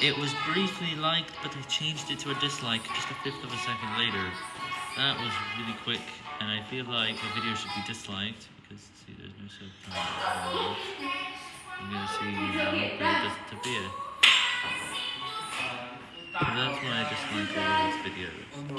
It was briefly liked, but I changed it to a dislike just a fifth of a second later. That was really quick, and I feel like the video should be disliked, because, see, there's no subtitle. I'm gonna see how but it doesn't. So that's why I dislike all of these videos.